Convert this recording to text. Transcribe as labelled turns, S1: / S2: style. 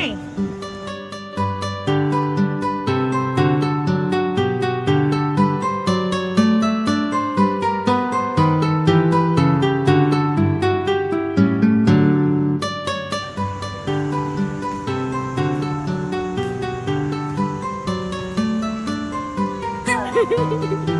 S1: Vem!